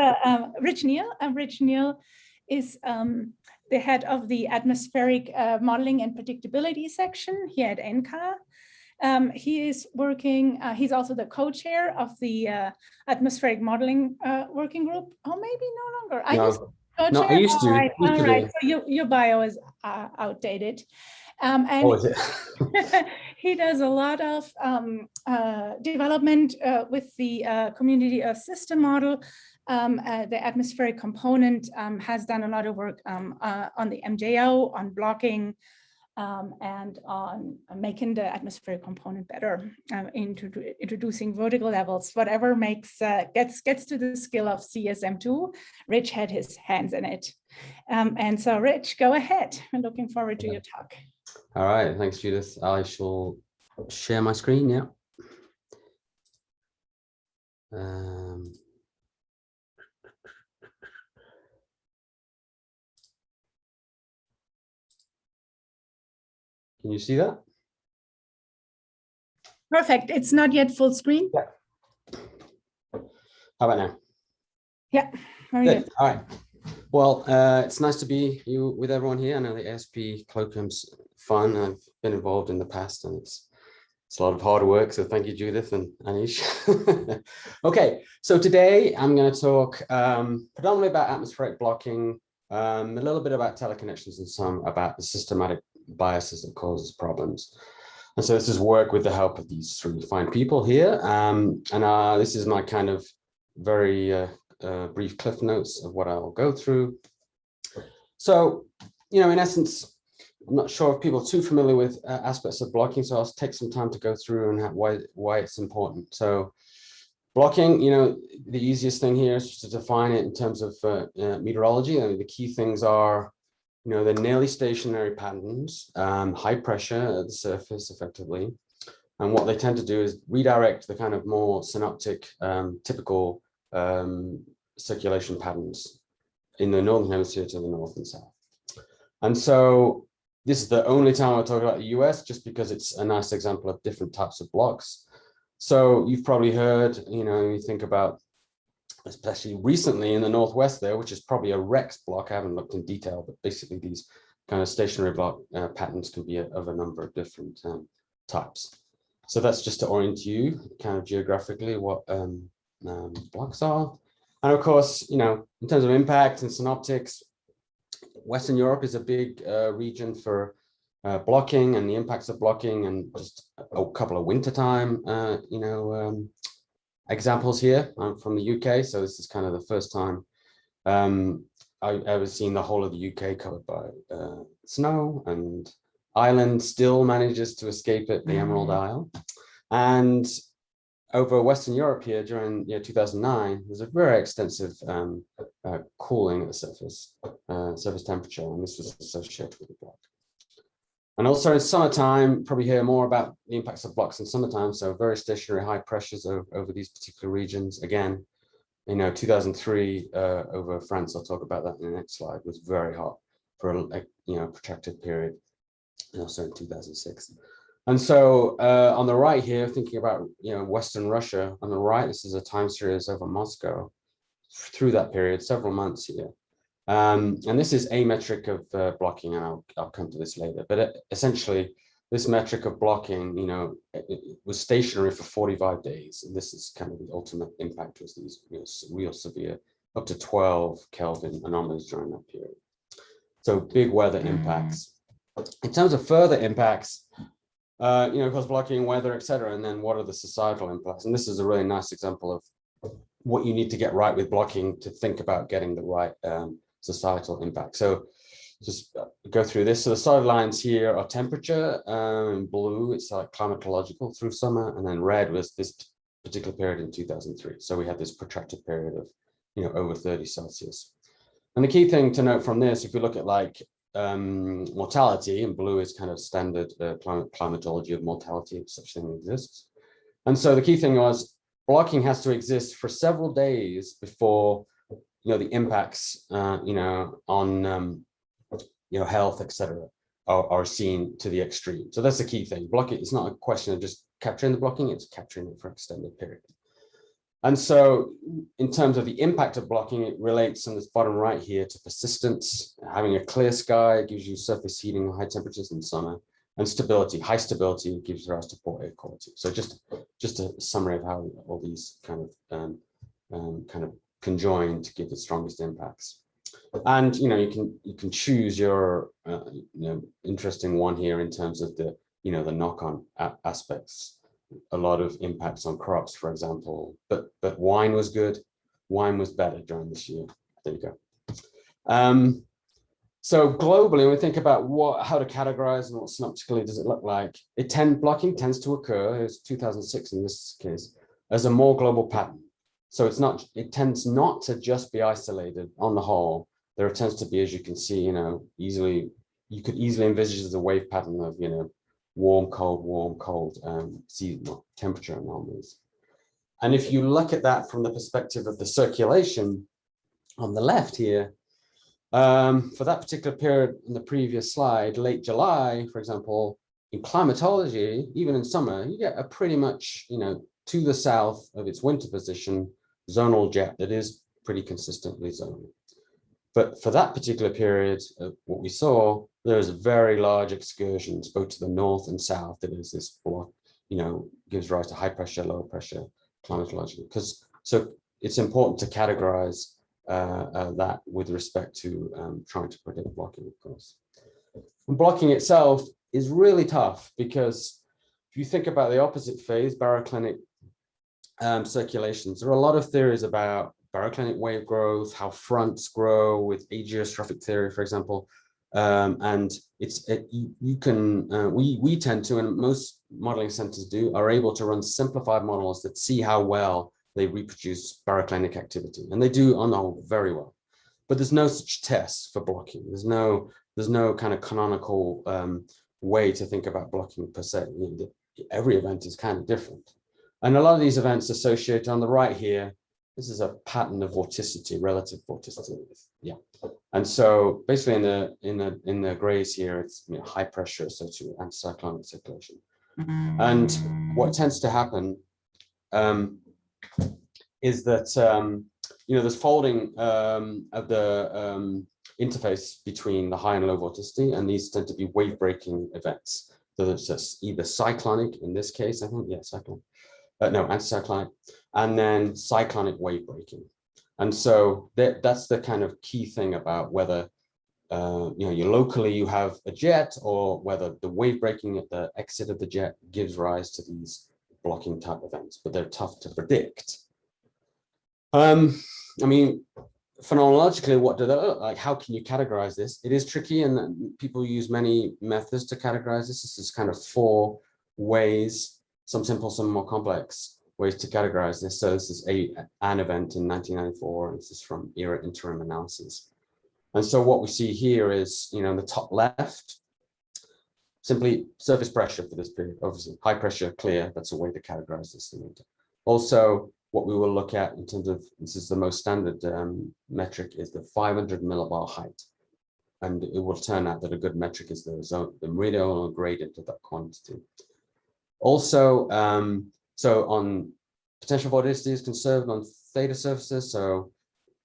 uh, um, Rich Neale. Rich Neale is um, the head of the atmospheric uh, modeling and predictability section here at NCAR. Um, he is working, uh, he's also the co-chair of the uh, atmospheric modeling uh, working group. Oh, maybe no longer. I No. used No, I used to. All right, all to right. So your, your bio is uh, outdated. Um, and Oh, he does a lot of um, uh, development uh, with the uh, community Earth system model. Um, uh, the atmospheric component um, has done a lot of work um, uh, on the MJO, on blocking, um, and on making the atmospheric component better, uh, introdu introducing vertical levels, whatever makes uh, gets gets to the skill of CESM2. Rich had his hands in it. Um, and so Rich, go ahead. I'm looking forward to your talk. All right, thanks, Judith. I shall share my screen, yeah. Can you see that? Perfect. It's not yet full screen. Yeah. How about now? Yeah, very Good. good. All right. Well, uh, it's nice to be you with everyone here. I know the ASP colloquium's fun. I've been involved in the past and it's it's a lot of hard work. So thank you, Judith and Anish. okay, so today I'm going to talk um, predominantly about atmospheric blocking, um, a little bit about teleconnections and some about the systematic biases that causes problems. And so this is work with the help of these three fine people here. Um, and uh, this is my kind of very uh, uh, brief cliff notes of what I'll go through. So, you know, in essence, I'm not sure if people are too familiar with uh, aspects of blocking, so I'll take some time to go through and why, why it's important. So blocking, you know, the easiest thing here is to define it in terms of uh, uh, meteorology. I mean, the key things are, you know, the nearly stationary patterns, um, high pressure at the surface effectively. And what they tend to do is redirect the kind of more synoptic, um, typical um, circulation patterns in the northern hemisphere to the north and south. And so this is the only time I'll talk about the US just because it's a nice example of different types of blocks. So you've probably heard, you know, you think about, especially recently in the Northwest there, which is probably a REX block. I haven't looked in detail, but basically these kind of stationary block uh, patterns can be a, of a number of different um, types. So that's just to orient you kind of geographically what um, um, blocks are. And of course, you know, in terms of impact and synoptics, Western Europe is a big uh, region for uh, blocking and the impacts of blocking and just a couple of wintertime, uh, you know, um, examples here. I'm from the UK, so this is kind of the first time um, I ever seen the whole of the UK covered by uh, snow and Ireland still manages to escape it, the Emerald Isle. And over Western Europe here during year 2009, there's a very extensive um, uh, cooling at the surface, uh, surface temperature, and this was associated with the block. And also in summertime, probably hear more about the impacts of blocks in summertime, so very stationary high pressures over, over these particular regions. Again, you know, 2003 uh, over France, I'll talk about that in the next slide, was very hot for a, a you know, protracted period, and also in 2006. And so uh, on the right here, thinking about you know Western Russia, on the right, this is a time series over Moscow through that period, several months here. Um, and this is a metric of uh, blocking, and I'll, I'll come to this later. But uh, essentially, this metric of blocking, you know, it, it was stationary for 45 days. And this is kind of the ultimate impact was these real, real severe, up to 12 Kelvin anomalies during that period. So big weather impacts. In terms of further impacts, uh, you know, cause blocking weather, et cetera. And then what are the societal impacts? And this is a really nice example of what you need to get right with blocking to think about getting the right um, societal impact. So just go through this. So the solid lines here are temperature. Um, blue, it's like climatological through summer. And then red was this particular period in 2003. So we had this protracted period of, you know, over 30 Celsius. And the key thing to note from this, if we look at like um, mortality, and blue is kind of standard uh, climate, climatology of mortality, if such thing exists. And so the key thing was blocking has to exist for several days before, you know, the impacts, uh, you know, on, um, you know, health, etc., are, are seen to the extreme. So that's the key thing. Blocking, it's not a question of just capturing the blocking, it's capturing it for extended period. And so in terms of the impact of blocking, it relates on this bottom right here to persistence. Having a clear sky gives you surface heating, high temperatures in summer, and stability. High stability gives rise to poor air quality. So just, just a summary of how all these kind of um, um, kind of conjoin to give the strongest impacts. And you know you can you can choose your uh, you know interesting one here in terms of the you know the knock-on aspects a lot of impacts on crops, for example, but but wine was good. Wine was better during this year. There you go. Um, so globally, when we think about what how to categorize and what synoptically does it look like, it tend blocking tends to occur, it's 2006 in this case, as a more global pattern. So it's not, it tends not to just be isolated on the whole. There tends to be, as you can see, you know, easily, you could easily envisage the wave pattern of, you know, warm, cold, warm, cold um, seasonal temperature anomalies. And if you look at that from the perspective of the circulation on the left here, um, for that particular period in the previous slide, late July, for example, in climatology, even in summer, you get a pretty much, you know, to the south of its winter position, zonal jet that is pretty consistently zonal. But for that particular period, uh, what we saw, there's very large excursions both to the north and south that is this block, you know, gives rise to high pressure, low pressure climatology. Because so it's important to categorize uh, uh, that with respect to um, trying to predict blocking, of course. And blocking itself is really tough because if you think about the opposite phase, baroclinic um, circulations, there are a lot of theories about baroclinic wave growth, how fronts grow with ageostrophic theory, for example. Um, and it's it, you, you, can uh, we we tend to and most modeling centers do are able to run simplified models that see how well they reproduce baroclinic activity. And they do on the whole very well. But there's no such test for blocking. There's no there's no kind of canonical um, way to think about blocking per se. Every event is kind of different and a lot of these events associated on the right here this is a pattern of vorticity, relative vorticity. Yeah. And so basically in the in the in the grays here, it's you know, high pressure associated with anticyclonic circulation. And what tends to happen um, is that um, you know there's folding um, of the um, interface between the high and low vorticity, and these tend to be wave breaking events. So there's either cyclonic in this case, I think, yeah, cyclonic, uh, no, anticyclonic, and then cyclonic wave breaking. And so that, that's the kind of key thing about whether uh, you know, you locally you have a jet or whether the wave breaking at the exit of the jet gives rise to these blocking type events, but they're tough to predict. Um, I mean, phenomenologically, what do they look like? How can you categorize this? It is tricky and people use many methods to categorize this. This is kind of four ways, some simple, some more complex ways to categorize this. So this is a, an event in 1994. This is from ERA interim analysis. And so what we see here is, you know, in the top left, simply surface pressure for this period, obviously high pressure, clear, that's a way to categorize this thing. Also, what we will look at in terms of, this is the most standard um, metric, is the 500 millibar height. And it will turn out that a good metric is the zone, the meridional gradient of that quantity. Also, um, so on potential vorticity is conserved on theta surfaces. So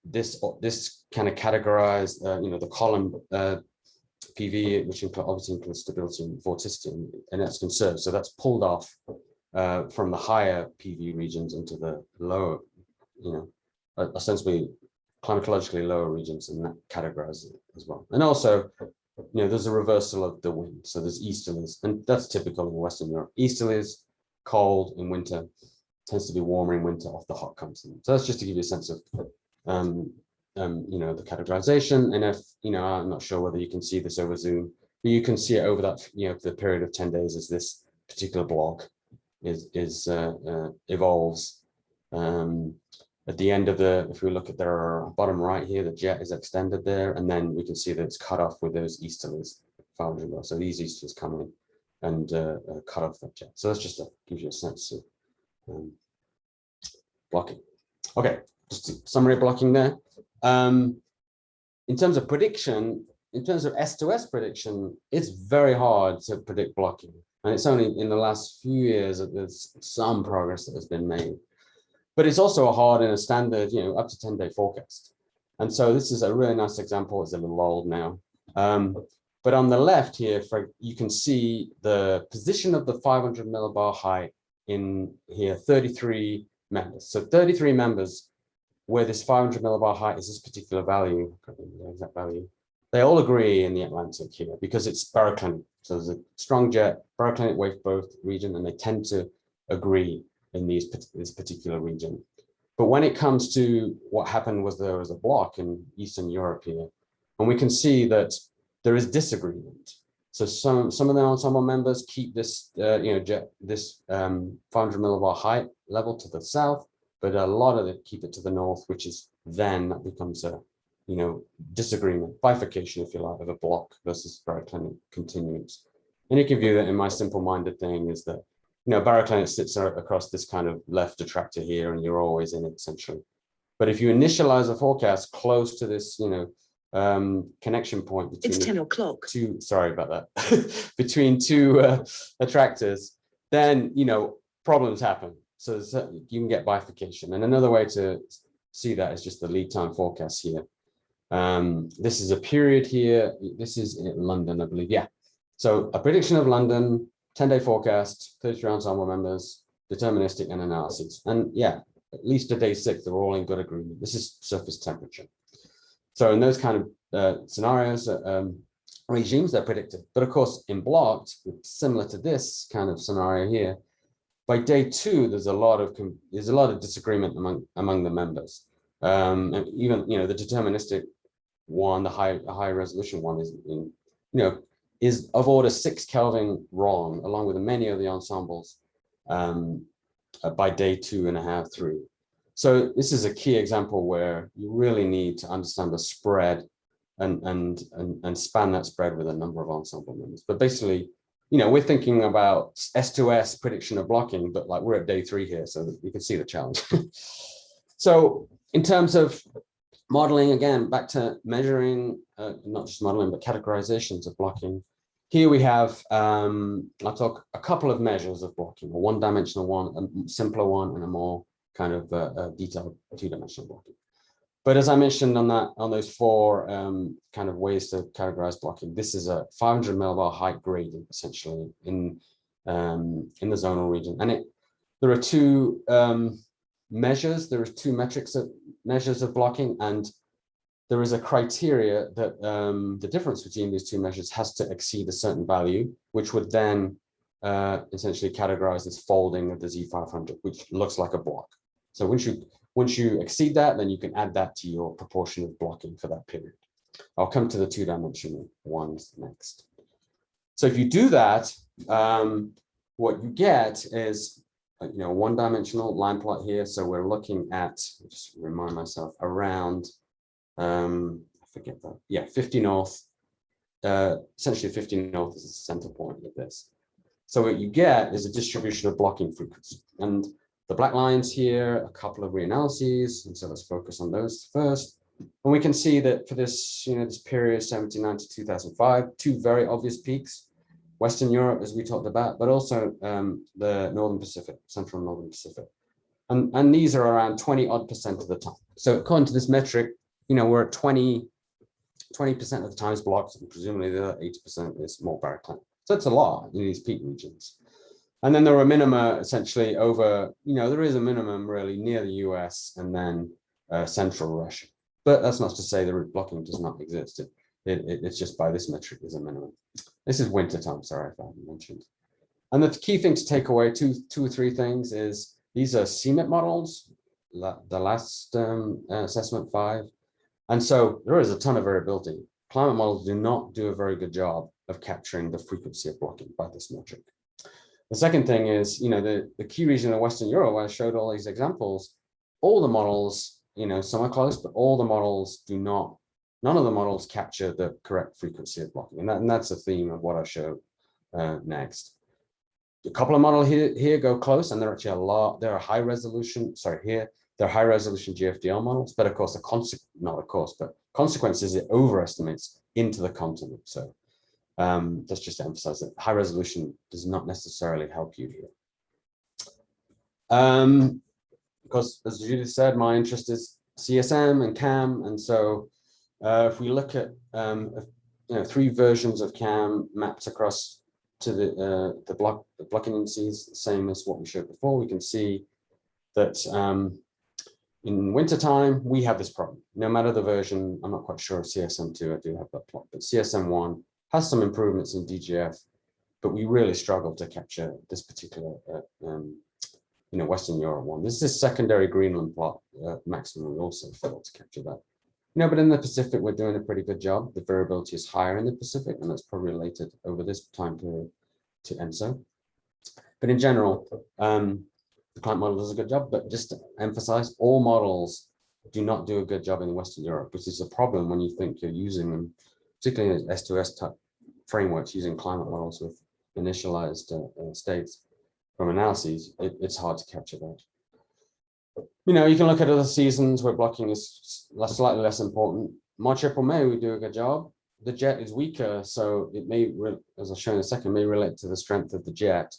this this kind of categorized, uh, you know, the column uh, PV, which include, obviously includes stability and vorticity, and, and that's conserved. So that's pulled off uh, from the higher PV regions into the lower, you know, ostensibly climatologically lower regions, and that categorizes it as well. And also, you know, there's a reversal of the wind. So there's easterlies, and that's typical in Western Europe. Easterlies cold in winter, tends to be warmer in winter off the hot continent. So that's just to give you a sense of, um, um, you know, the categorization. And if, you know, I'm not sure whether you can see this over Zoom, but you can see it over that, you know, the period of 10 days as this particular block is, is uh, uh, evolves. Um, at the end of the, if we look at their bottom right here, the jet is extended there, and then we can see that it's cut off with those easterlies. So these easterlies coming in and uh, uh, cut off that jet. So that's just to give you a sense of um, blocking. Okay, just a summary blocking there. Um, in terms of prediction, in terms of S2S prediction, it's very hard to predict blocking. And it's only in the last few years that there's some progress that has been made. But it's also a hard and a standard, you know, up to 10 day forecast. And so this is a really nice example. It's a little old now. Um, but on the left here, for, you can see the position of the 500 millibar height in here, 33 members. So 33 members where this 500 millibar height is this particular value, the exact value. They all agree in the Atlantic here because it's baroclinic. So there's a strong jet baroclinic wave both region, and they tend to agree in these this particular region. But when it comes to what happened was there was a block in Eastern Europe here, and we can see that there is disagreement. So some some of the ensemble members keep this uh, you know this um, 500 millibar height level to the south, but a lot of it keep it to the north, which is then that becomes a you know disagreement, bifurcation, if you like, of a block versus baroclinic continuance. And you can view that in my simple-minded thing is that you know baroclinic sits across this kind of left attractor here, and you're always in it essentially. But if you initialize a forecast close to this, you know, um, connection point between It's 10 o'clock. two, sorry about that, between two uh, attractors, then, you know, problems happen. So so you can get bifurcation. And another way to see that is just the lead time forecast here. Um, this is a period here. This is in London, I believe. Yeah. So a prediction of London, 10 day forecast, 33 ensemble members, deterministic and analyses. And yeah, at least a day six, they're all in good agreement. This is surface temperature. So in those kind of uh, scenarios, uh, um, regimes, they're predicted. But of course, in blocked, similar to this kind of scenario here, by day two, there's a lot of there's a lot of disagreement among among the members. Um, and even you know the deterministic one, the high high resolution one is in, you know is of order six Kelvin wrong, along with many of the ensembles um, uh, by day two and a half, three. So this is a key example where you really need to understand the spread and, and, and, and span that spread with a number of ensemble members. But basically, you know, we're thinking about S2S prediction of blocking, but like we're at day three here, so you can see the challenge. so in terms of modeling, again, back to measuring, uh, not just modeling, but categorizations of blocking. Here we have, um, I'll talk a couple of measures of blocking, a one-dimensional one, a simpler one, and a more kind of uh, uh, detailed two-dimensional blocking. But as I mentioned on that, on those four um, kind of ways to categorize blocking, this is a 500 millibar height gradient essentially in um, in the zonal region, and it there are two um, measures. There are two metrics of measures of blocking, and there is a criteria that um, the difference between these two measures has to exceed a certain value, which would then uh, essentially categorize as folding of the Z500, which looks like a block. So once you once you exceed that, then you can add that to your proportion of blocking for that period. I'll come to the two-dimensional ones next. So if you do that, um, what you get is you know one-dimensional line plot here. So we're looking at just remind myself around um, I forget that yeah 50 north. Uh, essentially 50 north is the center point of this. So what you get is a distribution of blocking frequency and the black lines here, a couple of reanalyses, and so let's focus on those first. And we can see that for this, you know, this period 79 to 2005, two very obvious peaks, Western Europe, as we talked about, but also um, the Northern Pacific, Central and Northern Pacific. And, and these are around 20 odd percent of the time. So according to this metric, you know, we're at 20, 20% of the time is blocked, and presumably the other 80% is more baroclinic. So it's a lot in these peak regions. And then there are minima essentially over, you know, there is a minimum really near the US and then uh, central Russia. But that's not to say the route blocking does not exist. It, it, it's just by this metric is a minimum. This is winter time, sorry if I haven't mentioned. And the key thing to take away, two, two or three things is these are CMIP models, the last um, assessment five. And so there is a ton of variability. Climate models do not do a very good job of capturing the frequency of blocking by this metric. The second thing is, you know, the, the key region of Western Europe, where I showed all these examples, all the models, you know, some are close, but all the models do not, none of the models capture the correct frequency of blocking. And, that, and that's the theme of what I show uh, next. A couple of models here, here go close, and they're actually a lot, they're a high resolution, sorry, here, they're high resolution GFDL models, but of course, the not of course, but consequences it overestimates into the continent. So um, that's just to emphasize that high resolution does not necessarily help you here. Um, because as Judith said, my interest is CESM and CAM. And so uh, if we look at um, you know, three versions of CAM mapped across to the, uh, the block the blocking indices, same as what we showed before, we can see that um, in wintertime, we have this problem. No matter the version, I'm not quite sure of CESM2, I do have that plot, but CESM1 has some improvements in DJF, but we really struggle to capture this particular, uh, um, you know, Western Europe one. This is secondary Greenland plot uh, maximum. We also failed to capture that. Know, but in the Pacific, we're doing a pretty good job. The variability is higher in the Pacific, and that's probably related over this time period to ENSO. But in general, um, the climate model does a good job, but just to emphasize, all models do not do a good job in Western Europe, which is a problem when you think you're using them, particularly in S2S type frameworks, using climate models with initialized uh, uh, states from analyses, it, it's hard to capture that. You know, you can look at other seasons where blocking is slightly less important. March, April, May, we do a good job. The jet is weaker, so it may, as I'll show in a second, may relate to the strength of the jet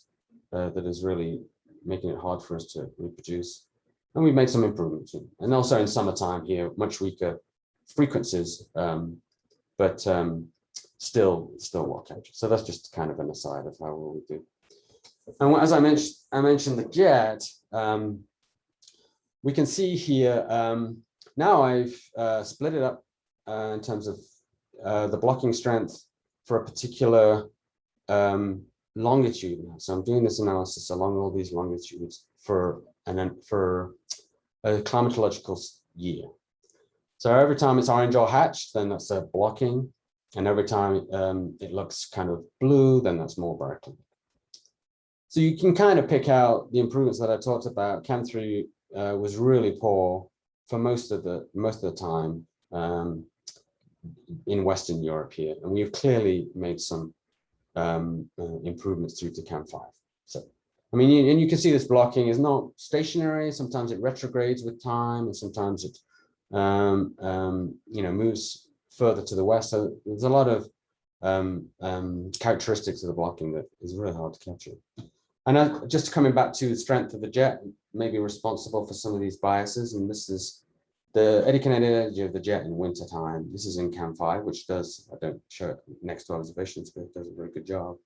uh, that is really making it hard for us to reproduce. And we've made some improvements. And also in summertime here, much weaker frequencies, um, but um, still, still well captured. So that's just kind of an aside of how well we do. And as I mentioned, I mentioned the jet. Um, we can see here. Um, now I've uh, split it up uh, in terms of uh, the blocking strength for a particular um, longitude now. So I'm doing this analysis along all these longitudes for and then for a climatological year. So every time it's orange or hatched, then that's a blocking. And every time um, it looks kind of blue, then that's more barotrack. So you can kind of pick out the improvements that I talked about. CAM3 uh, was really poor for most of the most of the time um, in Western Europe here, and we've clearly made some um, uh, improvements through to CAM5. So, I mean, you, and you can see this blocking is not stationary. Sometimes it retrogrades with time, and sometimes it, um, um, you know, moves further to the west. So there's a lot of um, um, characteristics of the blocking that is really hard to capture. And just coming back to the strength of the jet, maybe responsible for some of these biases. And this is the eddy kinetic energy of the jet in winter time. This is in CAM5, which does, I don't show it next to observations, but it does a very good job.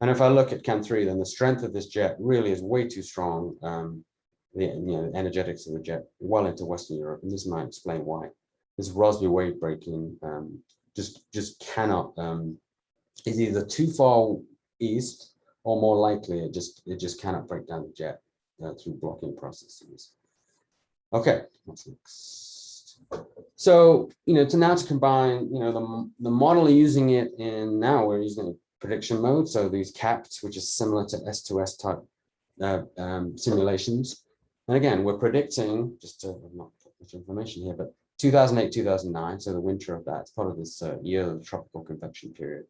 And if I look at CAM3, then the strength of this jet really is way too strong. Um, the you know, energetics of the jet well into Western Europe, and this might explain why. This Rossby wave breaking um, just just cannot um, is either too far east or more likely it just it just cannot break down the jet uh, through blocking processes. Okay, what's next? So, you know, to now to combine, you know, the, the model using it in now we're using prediction mode. So these CAPT, which is similar to S2S type uh, um, simulations. And again, we're predicting, just to not put much information here, but 2008, 2009, so the winter of that, it's part of this uh, year of the tropical convection period.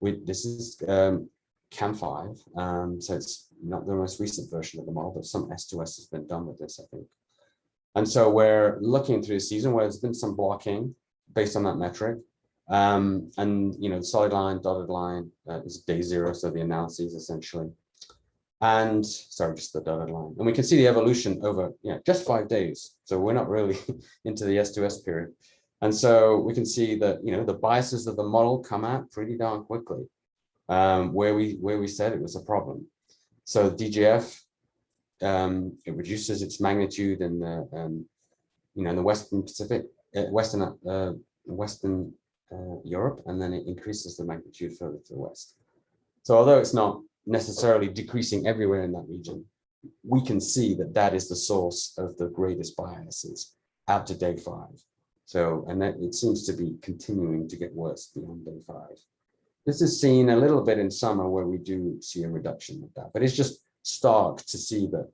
We, this is um, CAM5, um, so it's not the most recent version of the model, but some S2S has been done with this, I think. And so we're looking through the season where there's been some blocking based on that metric. Um, and, you know, solid line, dotted line uh, is day zero, so the analyses essentially. And sorry, just the dotted line. And we can see the evolution over you know, just five days. So we're not really into the S2S period. And so we can see that, you know, the biases of the model come out pretty darn quickly um, where we where we said it was a problem. So DJF um, it reduces its magnitude in the um, you know in the Western Pacific, uh, Western uh, Western uh, Europe, and then it increases the magnitude further to the west. So although it's not necessarily decreasing everywhere in that region, we can see that that is the source of the greatest biases out to day five. So, and that it seems to be continuing to get worse beyond day five. This is seen a little bit in summer where we do see a reduction of that, but it's just stark to see that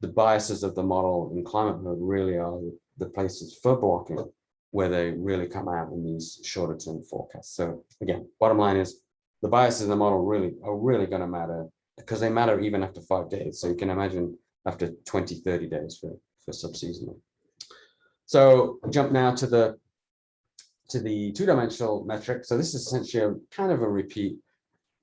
the biases of the model in climate mode really are the places for blocking where they really come out in these shorter term forecasts. So again, bottom line is the biases in the model really are really going to matter because they matter even after five days. So you can imagine after 20, 30 days for, for subseasonal. So jump now to the to the two-dimensional metric. So this is essentially a kind of a repeat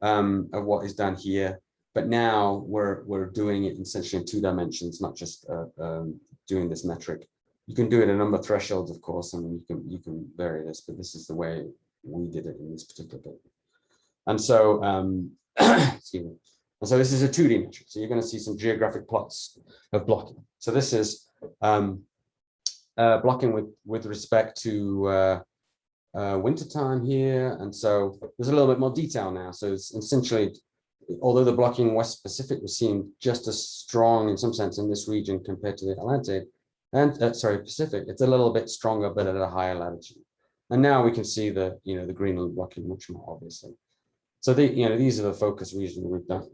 um, of what is done here. but now we're we're doing it essentially in two dimensions, not just uh, um, doing this metric. You can do it a number of thresholds, of course, and you can you can vary this, but this is the way we did it in this particular paper. And so, um, excuse me. And so this is a 2D metric. So you're going to see some geographic plots of blocking. So this is um, uh, blocking with with respect to uh, uh, winter time here. And so there's a little bit more detail now. So it's essentially, although the blocking West Pacific was seen just as strong in some sense in this region compared to the Atlantic, and uh, sorry, Pacific, it's a little bit stronger, but at a higher latitude. And now we can see the, you know, the Greenland blocking much more obviously. So the, you know, these are the focus regions we've done,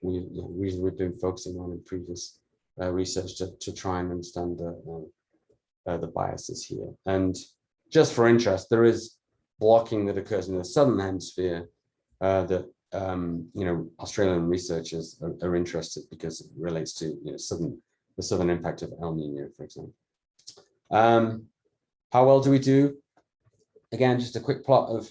we've, we've been focusing on in previous uh, research to, to try and understand the, uh, the biases here. And just for interest, there is blocking that occurs in the southern hemisphere uh, that um, you know Australian researchers are, are, interested because it relates to you know southern the southern impact of El Nino, for example. Um, how well do we do? Again, just a quick plot of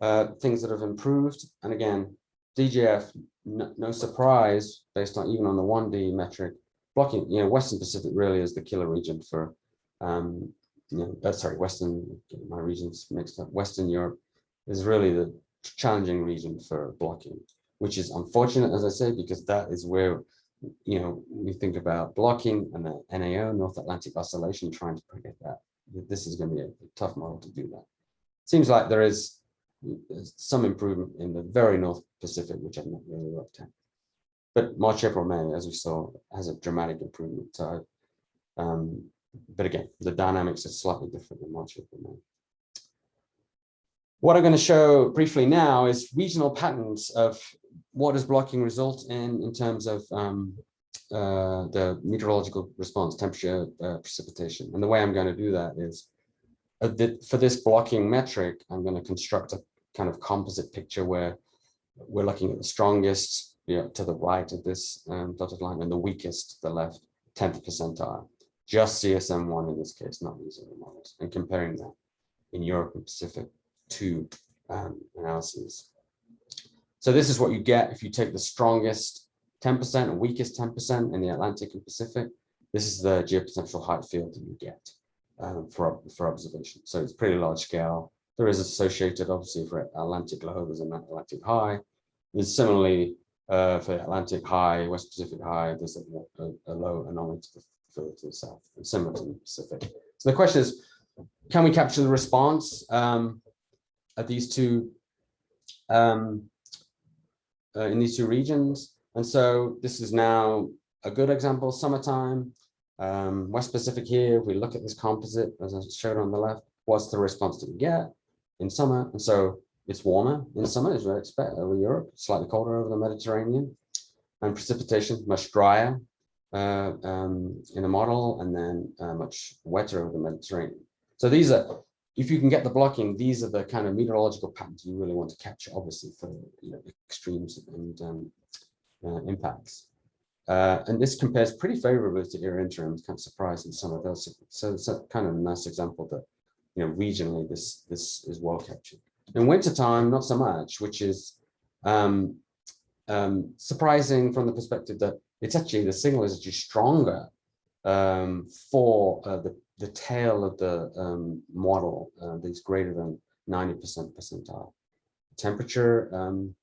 uh, things that have improved, and again, DJF, no, no surprise based on even on the 1D metric, blocking. You know, Western Pacific really is the killer region for um, you know, sorry, Western, my regions mixed up. Western Europe is really the challenging region for blocking, which is unfortunate, as I say, because that is where, you know, we think about blocking and the NAO, North Atlantic Oscillation, trying to predict that. This is going to be a tough model to do that. Seems like there is some improvement in the very North Pacific, which I've not really looked at. But March, April, May, as we saw, has a dramatic improvement. So um, but again, the dynamics are slightly different than March, April, May. What I'm going to show briefly now is regional patterns of what does blocking result in in terms of um, uh, the meteorological response, temperature, uh, precipitation. And the way I'm going to do that is uh, the, for this blocking metric, I'm going to construct a kind of composite picture where we're looking at the strongest you know, to the right of this um, dotted line and the weakest to the left, 10th percentile just CESM1 in this case, not using the models, and comparing that in Europe and Pacific to um, analyses. So this is what you get if you take the strongest 10% and weakest 10% in the Atlantic and Pacific. This is the geopotential height field that you get um, for, for observation. So it's pretty large scale. There is associated, obviously, for Atlantic low, there's an Atlantic high. There's similarly uh, for Atlantic high, West Pacific high, there's a, a, a low anomaly to the further to the south and similar to the Pacific. So the question is, can we capture the response um, at these two um, uh, in these two regions? And so this is now a good example, summertime, um, West Pacific here, if we look at this composite, as I showed on the left, what's the response that we get in summer? And so it's warmer in summer, as we expect over Europe, slightly colder over the Mediterranean, and precipitation much drier uh, um, in a model and then uh, much wetter over the Mediterranean. So these are, if you can get the blocking, these are the kind of meteorological patterns you really want to capture, obviously, for you know, extremes and um, uh, impacts. Uh, and this compares pretty favorably to era interim, kind of surprising some of those. So it's a kind of nice example that, you know, regionally this this is well captured. In wintertime, not so much, which is um, um, surprising from the perspective that it's actually the signal is actually stronger um, for uh, the, the tail of the um, model uh, that's greater than 90% percentile. Temperature um,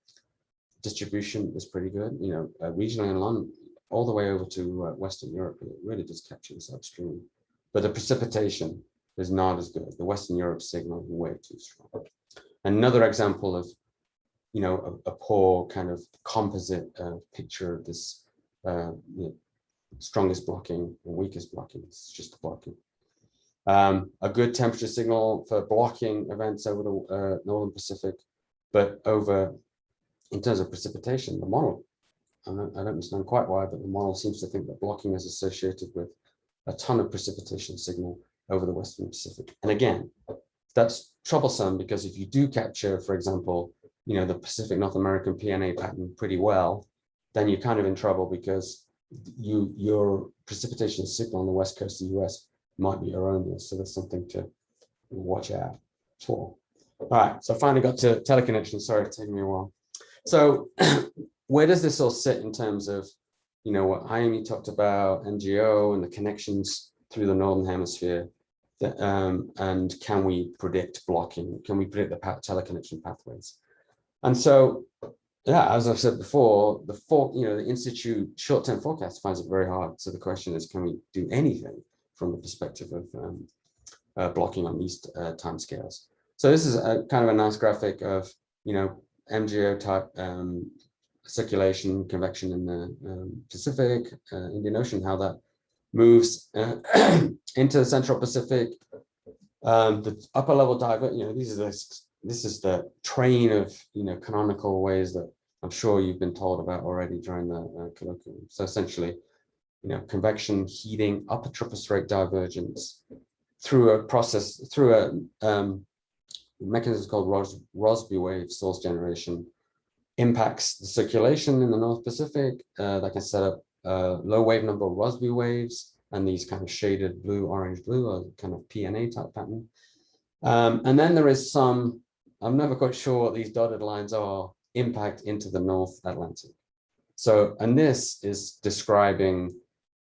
distribution is pretty good, you know, uh, regionally in London, all the way over to uh, Western Europe, it really does capture this upstream. But the precipitation is not as good. The Western Europe signal is way too strong. Another example of, you know, a, a poor kind of composite uh, picture of this uh, strongest blocking and weakest blocking. It's just blocking. Um, a good temperature signal for blocking events over the uh, Northern Pacific, but over, in terms of precipitation, the model, I don't, I don't understand quite why, but the model seems to think that blocking is associated with a ton of precipitation signal over the Western Pacific. And again, that's troublesome because if you do capture, for example, you know, the Pacific North American PNA pattern pretty well, then you're kind of in trouble because you your precipitation signal on the west coast of the US might be erroneous. So that's something to watch out for. All right, so finally got to teleconnection. Sorry, it's taking me a while. So where does this all sit in terms of, you know, what Jaime talked about, MJO and the connections through the Northern Hemisphere? That, um, and can we predict blocking? Can we predict the teleconnection pathways? And so, yeah, as I've said before, the for, you know, the Institute short-term forecast finds it very hard. So the question is, can we do anything from the perspective of um, uh, blocking on these uh, timescales? So this is a kind of a nice graphic of, you know, MJO type um, circulation, convection in the um, Pacific, uh, Indian Ocean, how that moves uh, into the Central Pacific. Um, the upper level diver, you know, these are the, this is the train of, you know, canonical ways that I'm sure you've been told about already during the uh, colloquium. So essentially, you know, convection, heating, upper tropospheric divergence through a process, through a um, mechanism called Ros Rossby wave source generation impacts the circulation in the North Pacific uh, that can set up uh, low wave number Rossby waves and these kind of shaded blue, orange, blue, or kind of PNA type pattern. Um, and then there is some, I'm never quite sure what these dotted lines are, impact into the North Atlantic. So, and this is describing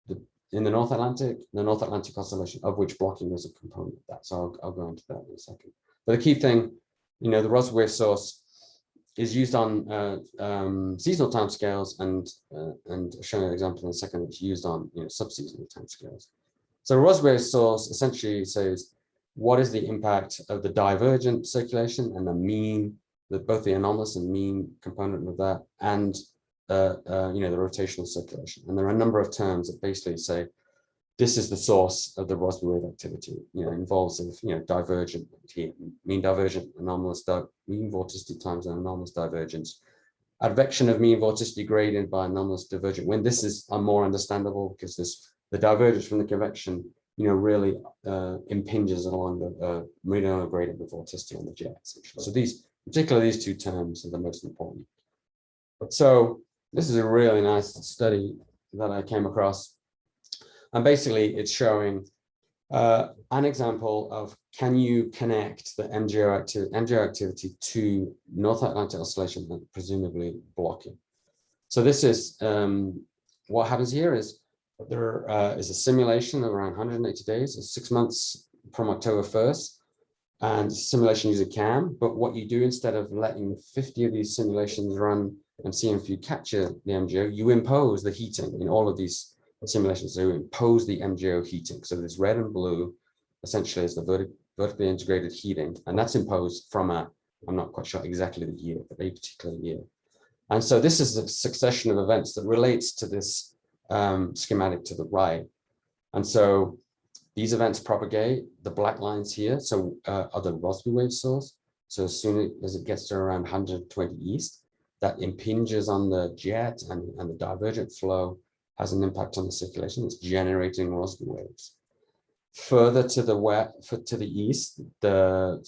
the, in the North Atlantic, the North Atlantic Oscillation, of which blocking is a component of that. So I'll, I'll go into that in a second. But the key thing, you know, the Rossby source is used on uh, um, seasonal timescales and uh, and showing an example in a second, it's used on you know subseasonal timescales. So Rossby source essentially says what is the impact of the divergent circulation and the mean, both the anomalous and mean component of that, and uh, uh, you know the rotational circulation. And there are a number of terms that basically say this is the source of the Rossby wave activity. You know, involves of you know divergent mean divergent anomalous di mean vorticity times an anomalous divergence. Advection of mean vorticity gradient by anomalous divergent When This is uh, more understandable because this the divergence from the convection, you know, really uh, impinges along the uh, meridional gradient of vorticity on the jet. Essentially. So these, particularly these two terms, are the most important. So this is a really nice study that I came across and basically it's showing uh, an example of can you connect the MJO, acti MJO activity to North Atlantic oscillation and presumably blocking. So this is um, what happens here is there uh, is a simulation of around 180 days, six months from October 1st, and simulation user CAM. But what you do instead of letting 50 of these simulations run and seeing if you capture the MJO, you impose the heating in all of these simulations to impose the MJO heating. So this red and blue essentially is the vertic vertically integrated heating, and that's imposed from a, I'm not quite sure exactly the year, but a particular year. And so this is a succession of events that relates to this um, schematic to the right. And so these events propagate, the black lines here, so uh, are the Rossby wave source. So as soon as it gets to around 120 east, that impinges on the jet and, and the divergent flow has an impact on the circulation. It's generating Rossby waves. Further to the west, to the east, the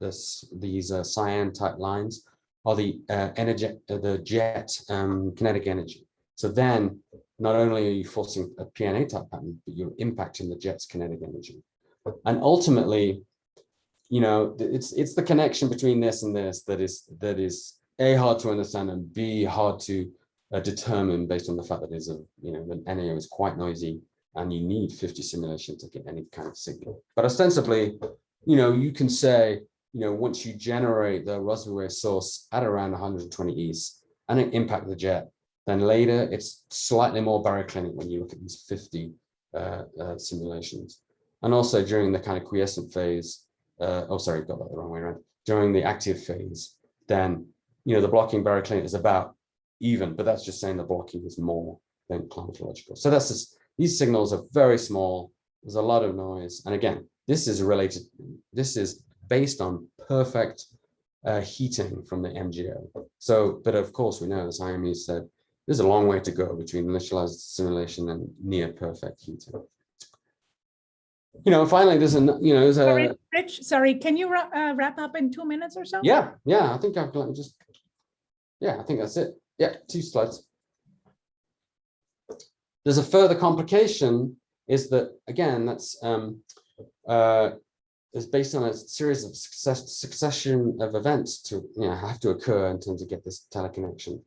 this, these uh, cyan type lines are the uh, energy, uh, the jet um, kinetic energy. So then, not only are you forcing a PNA type pattern, but you're impacting the jet's kinetic energy. And ultimately, you know, it's it's the connection between this and this that is that is a hard to understand and b hard to uh, determined based on the fact that is a you know the NAO is quite noisy and you need 50 simulations to get any kind of signal. But ostensibly, you know, you can say, you know, once you generate the Rossby wave source at around 120 east and impact the jet, then later it's slightly more baroclinic when you look at these 50 uh, uh, simulations. And also during the kind of quiescent phase, uh, oh, sorry, got that the wrong way around. During the active phase, then, you know, the blocking baroclinic is about even, but that's just saying the blocking is more than climatological. So that's just, these signals are very small. There's a lot of noise. And again, this is related, this is based on perfect uh, heating from the MJO. So, but of course we know, as Jaime said, there's a long way to go between initialized simulation and near perfect heating. You know, finally, there's a, you know, there's a. Sorry, Rich, sorry, can you uh, wrap up in two minutes or so? Yeah, yeah, I think I've got just, yeah, I think that's it. Yeah, two slides. There's a further complication is that, again, that's um, uh, is based on a series of success, succession of events to you know have to occur in terms of get this teleconnection.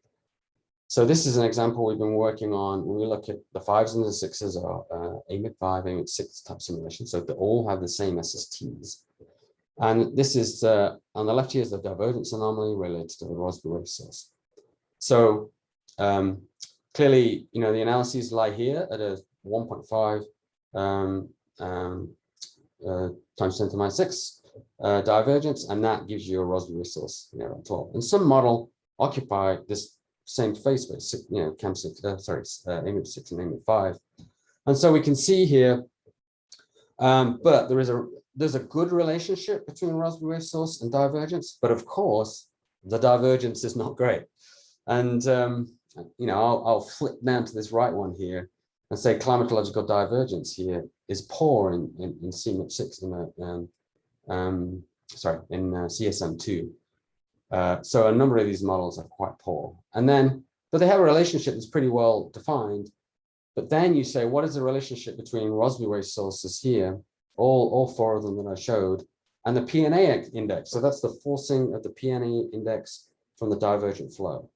So this is an example we've been working on when we look at the fives and the sixes are uh, AMIP 5, AMIP 6 type simulation. So they all have the same SSTs. And this is uh, on the left here is the divergence anomaly related to the Rossby wave source. So um, clearly, you know, the analyses lie here at a 1.5 um, um, uh, times 10 to minus 6 uh, divergence, and that gives you a Rossby wave source you know, at 12. And some model occupy this same phase space, you know, CAM 6, uh, sorry, uh, AMIP 6 and AMIP 5. And so we can see here, um, but there is a there's a good relationship between Rossby wave source and divergence, but of course, the divergence is not great. And, um, you know, I'll, I'll, flip down to this right one here and say climatological divergence here is poor in, in, in CMIP6 in a, um, um, sorry, in uh, CESM2. Uh, so a number of these models are quite poor. And then, but they have a relationship that's pretty well defined. But then you say, what is the relationship between Rossby wave sources here all, all four of them that I showed, and the PNA index. So that's the forcing of the PNA index from the divergent flow.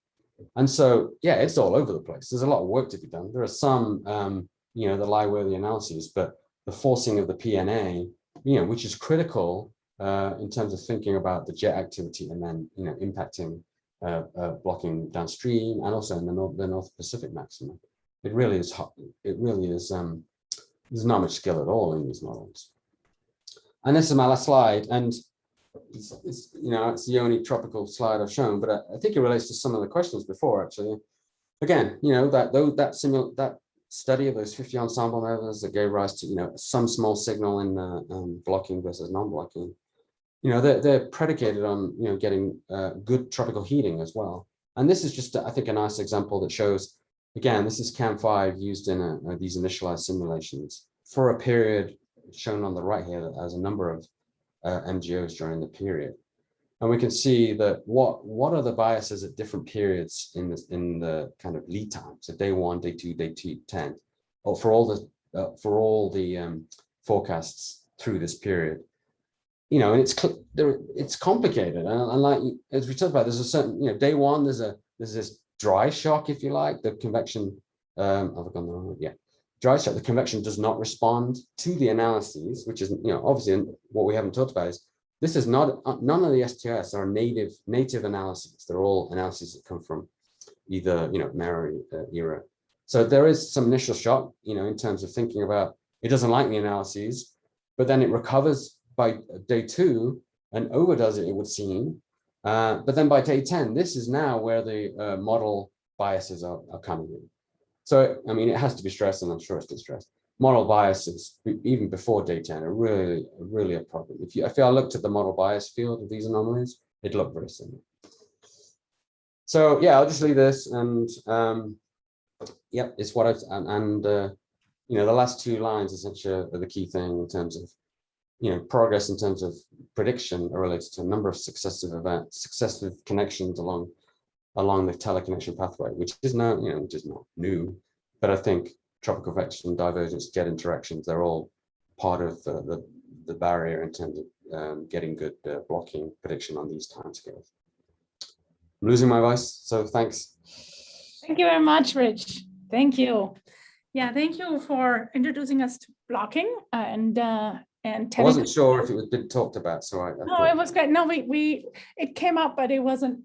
And so, yeah, it's all over the place. There's a lot of work to be done. There are some, um, you know, the lie-worthy analyses, but the forcing of the PNA, you know, which is critical uh, in terms of thinking about the jet activity and then, you know, impacting, uh, uh, blocking downstream and also in the North, the North Pacific maximum. It really is, hot. it really is, um, there's not much skill at all in these models. And this is my last slide. And it's, it's, you know, it's the only tropical slide I've shown, but I, I, think it relates to some of the questions before actually. Again, you know, that though that simul that study of those 50 ensemble members that gave rise to, you know, some small signal in uh, um, blocking versus non-blocking, you know, they're, they're predicated on, you know, getting uh, good tropical heating as well. And this is just, I think, a nice example that shows, again, this is CAM5 used in a, uh, these initialized simulations for a period shown on the right here as a number of uh, MJOs during the period. And we can see that what, what are the biases at different periods in, this, in the kind of lead time, so day one, day two, day two, 10, or for all the, uh, for all the um, forecasts through this period. You know, and it's it's complicated, and, and like as we talked about, there's a certain you know day one there's a there's this dry shock if you like the convection. Um, I've gone the wrong way. Yeah, dry shock, the convection does not respond to the analyses, which is, you know, obviously what we haven't talked about is this is not, uh, none of the STS are native, native analyses. They're all analyses that come from either, you know, MERRA uh, era. So there is some initial shock, you know, in terms of thinking about, it doesn't like the analyses, but then it recovers by day two and overdoes it, it would seem. Uh, but then by day 10, this is now where the uh, model biases are, are coming in. So, I mean, it has to be stressed, and I'm sure it's stressed. Model biases, even before day 10, are really, really a problem. If you, if I looked at the model bias field of these anomalies, it looked very similar. So, yeah, I'll just leave this, and um, yep, it's what I've, and, and uh, you know, the last two lines essentially are the key thing in terms of, you know, progress in terms of prediction are related to a number of successive events, successive connections along along the teleconnection pathway, which is not, you know, which is not new, but I think tropical convection, divergence, jet interactions, they're all part of the, the, the barrier in terms of um, getting good uh, blocking prediction on these timescales. I'm losing my voice, so thanks. Thank you very much, Rich. Thank you. Yeah, thank you for introducing us to blocking and uh, and I wasn't sure if it was been talked about, so I, I no, it was great. No, we we it came up, but it wasn't